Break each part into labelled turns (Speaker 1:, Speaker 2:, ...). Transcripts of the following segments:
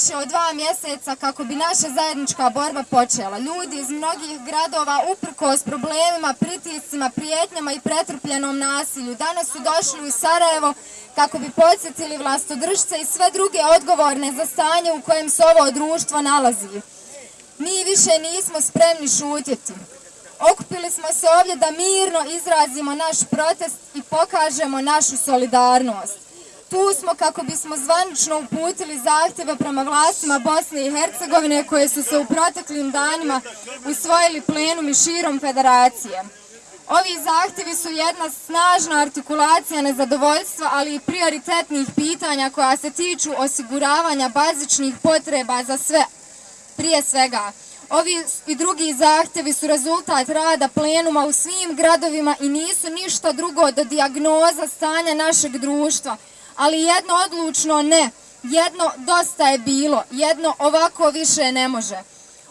Speaker 1: više od dva mjeseca kako bi naša zajednička borba počela. Ljudi iz mnogih gradova uprkos problemima, pritiscima, prijetnjama i pretrpljenom nasilju danas su došli u Sarajevo kako bi podsjetili vlastodržce i sve druge odgovorne za stanje u kojem se ovo društvo nalazi. Mi više nismo spremni šutjeti. Okupili smo se ovdje da mirno izrazimo naš protest i pokažemo našu solidarnost. Tu smo kako bismo zvanično uputili zahtjeve prema vlastima Bosne i Hercegovine koje su se u proteklim danima usvojili plenum i širom federacije. Ovi zahtjevi su jedna snažna artikulacija nezadovoljstva, ali i prioritetnih pitanja koja se tiču osiguravanja bazičnih potreba za sve, prije svega. Ovi i drugi zahtjevi su rezultat rada plenuma u svim gradovima i nisu ništa drugo do dijagnoza stanja našeg društva. Ali jedno odlučno ne, jedno dosta je bilo, jedno ovako više ne može.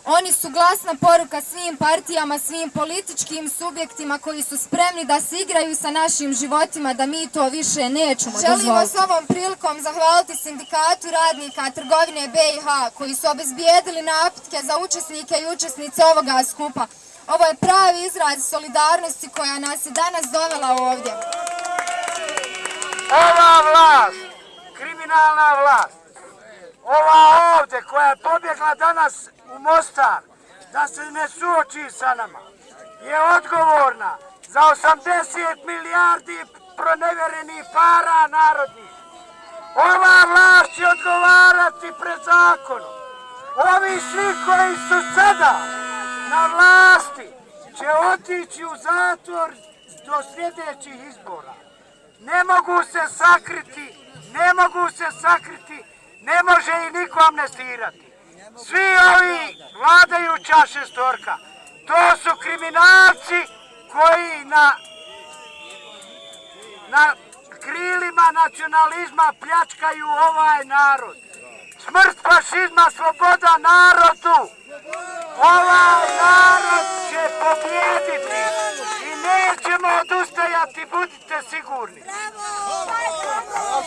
Speaker 1: Oni su glasna poruka svim partijama, svim političkim subjektima koji su spremni da se igraju sa našim životima, da mi to više nećemo dozvoliti. Želimo s ovom prilikom zahvaliti sindikatu radnika trgovine BiH koji su obezbijedili napitke za učesnike i učesnice ovoga skupa. Ovo je pravi izraz solidarnosti koja nas je danas dovela ovdje.
Speaker 2: Ova vlast, kriminalna vlast, ova ovdje koja je pobjegla danas u Mostar da se ne suoči sa nama je odgovorna za 80 milijardi proneverenih para narodnih. Ova vlast će odgovarati pred zakonom. Ovi svi koji su sada na vlasti će otići u zatvor do sljedećih izbora. Ne mogu se sakriti, ne mogu se sakriti, ne može i niko amnestirati. Svi ovi vladajuća šestorka, to su kriminalci koji na, na krilima nacionalizma pljačkaju ovaj narod. Smrt fašizma, sloboda narodu. Ovaj narod će nećemo odustajati, budite sigurni.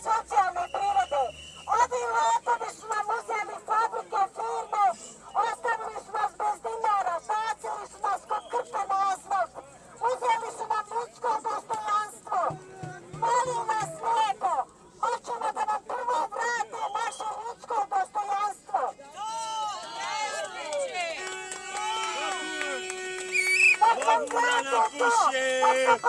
Speaker 3: socijalne prirode. Ovi lopovi su nam uzeli fabrike, firme, ostavili su nas bez dinara, bacili su nas kod krpe na asfalt, uzeli su nam ljudsko dostojanstvo. Molim vas lijepo, hoćemo da nam prvo vrate naše ljudsko dostojanstvo. Nek nam vrate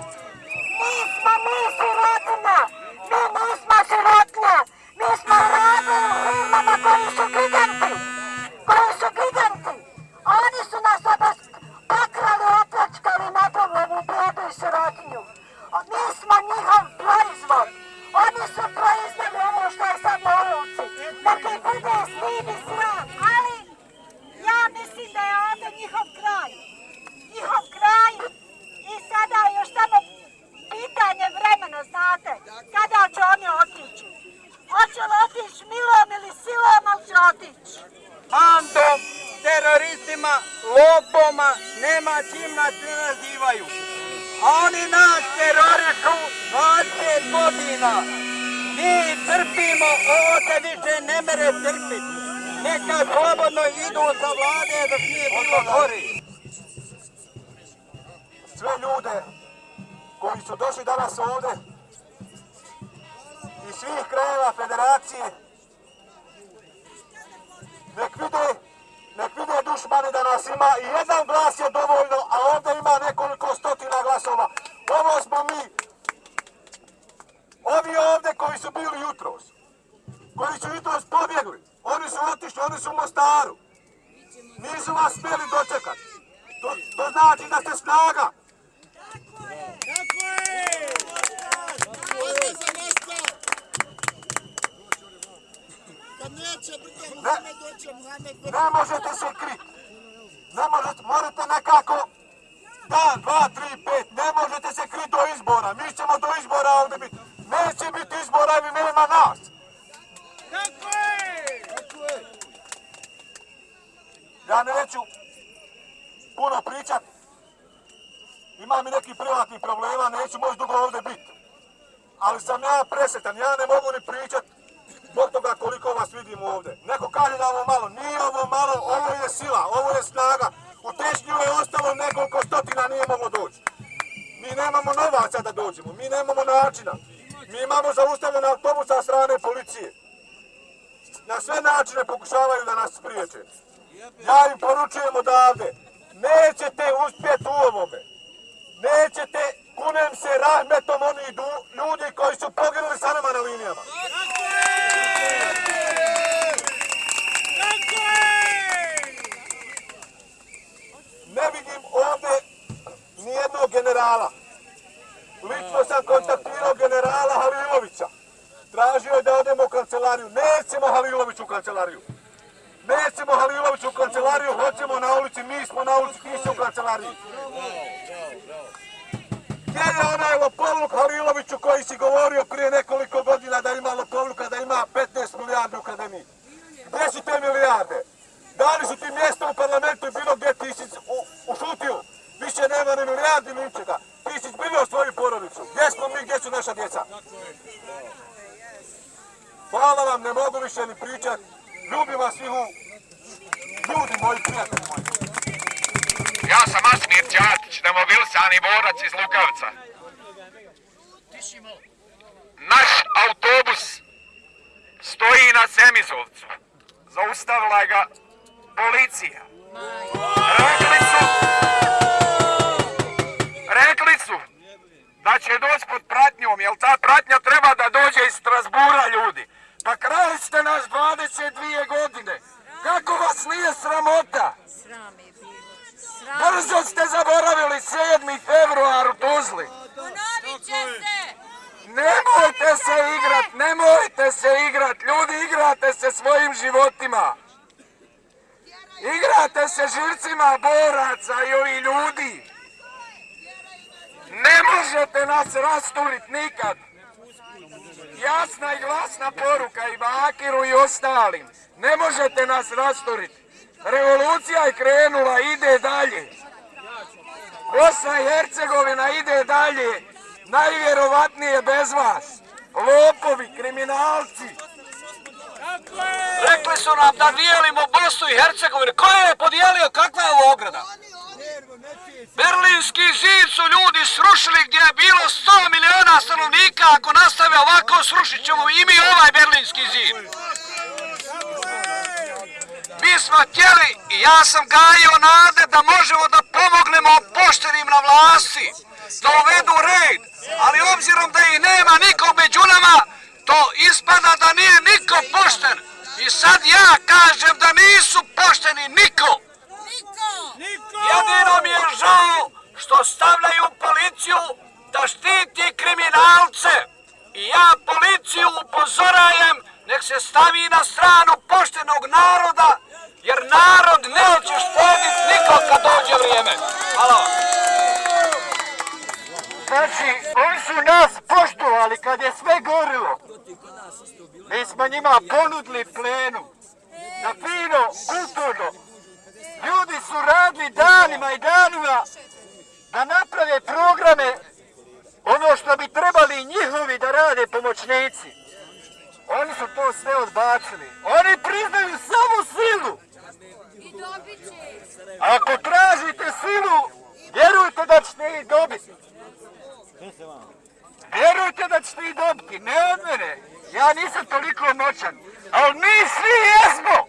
Speaker 3: Lord. Otići.
Speaker 2: bandom, teroristima, lopoma, nema čim nas ne nazivaju. A oni nas terorišu 20 godina. Mi trpimo, ovo se više ne mere trpiti. Neka slobodno idu sa vlade dok nije bilo gori.
Speaker 4: sve ljude koji su došli danas ovdje iz svih krajeva federacije nek vide, nek vide dušmani da nas ima i jedan glas je dovoljno, a ovdje ima nekoliko stotina glasova. Ovo smo mi. Ovi ovdje koji su bili jutros, koji su jutros pobjegli, oni su otišli, oni su u Mostaru. Nisu vas smjeli dočekati. To, to znači da ste snaga. Ne, ne možete se kriti. Ne možete, morate nekako dan, dva, tri, pet, ne možete se kriti do izbora. Mi ćemo do izbora ovdje biti. Neće biti izbora ili nema nas. Ja neću puno pričat. Imam i neki privatnih problema, neću moći dugo ovdje biti. Ali sam ja presretan, ja ne mogu ni pričat zbog toga koliko vas vidim ovdje. Neko kaže da ovo malo, nije ovo malo, ovo je sila, ovo je snaga. U Tešnju je ostalo nekoliko stotina, nije moglo doći. Mi nemamo novaca da dođemo, mi nemamo načina. Mi imamo zaustavljene autobusa strane policije. Na sve načine pokušavaju da nas spriječe. Ja im poručujem odavde, nećete uspjeti u ovome. Nećete, kunem se rahmetom oni ljudi koji su poginuli sa nama na linijama. Ne vidim ovdje nijednog generala. Lično sam kontaktirao generala Halilovića. Tražio je da odemo u kancelariju. Nećemo Halilović u kancelariju. Nećemo Halilović u kancelariju, hoćemo na ulici, mi smo na ulici, ti u kancelariji. Gdje je onaj lopovluk Haliloviću koji si govorio prije nekoliko godina da ima lopovluka, da ima 15 milijardi u akademiji? Gdje su te milijarde? Da li su ti mjesto u parlamentu i bilo gdje ti si ušutio? Više nema ni milijardi ni ničega. Ti si zbrinio svoju porodicu. Gdje smo mi, gdje su naša djeca? Hvala vam, ne mogu više ni pričat. Ljubim vas svih ljudi moji prijatelji moji.
Speaker 5: Ja sam Asmir Ćatić, demobilisani borac iz Lukavca. Naš autobus stoji na Semizovcu. Zaustavila ga policija. Rekli su, rekli su da će doći pod pratnjom, jer ta pratnja treba da dođe iz Strasbura ljudi. Pa krali ste nas 22 godine. Kako vas nije sramota?
Speaker 6: Sram je bilo. Sram.
Speaker 5: Brzo ste zaboravili 7. februar u Tuzli.
Speaker 6: Ponovit će se.
Speaker 5: Nemojte se igrat, nemojte se igrat. Ljudi, igrate se svojim životima. Igrate se živcima boraca i ljudi. Ne možete nas rasturit nikad. Jasna i glasna poruka i Bakiru i ostalim. Ne možete nas rasturit. Revolucija je krenula, ide dalje. Bosna i Hercegovina ide dalje. Najvjerovatnije bez vas. Lopovi, kriminalci.
Speaker 7: Rekli su nam da dijelimo Bosnu i Hercegovinu. Ko je podijelio? Kakva je ovo ograda? Berlinski zid su ljudi srušili gdje je bilo 100 miliona stanovnika. Ako nastave ovako, srušit ćemo i mi ovaj Berlinski zid. Mi smo htjeli i ja sam gajio nade da možemo da pomognemo poštenim na vlasti, da uvedu red, ali obzirom da ih nema nikog među nama, to ispada da nije niko pošten. I sad ja kažem da nisu pošteni niko. Jedino mi je žao što stavljaju policiju da štiti kriminalce. I ja policiju upozorajem nek se stavi na stranu poštenog naroda, jer narod neće štediti nikog kad dođe vrijeme. Hvala vam.
Speaker 8: Znači, oni su nas poštovali kad je sve gorilo. Mi smo njima ponudili plenu. Na fino, kulturno. Ljudi su radili danima i danima da naprave programe ono što bi trebali njihovi da rade pomoćnici. Oni su to sve odbacili. Oni priznaju samo silu. Ako tražite silu, vjerujte da ćete ih dobiti. Vjerujte da ćete ih dobiti, ne od mene. Ja nisam toliko moćan. Ali mi svi. Jesmo,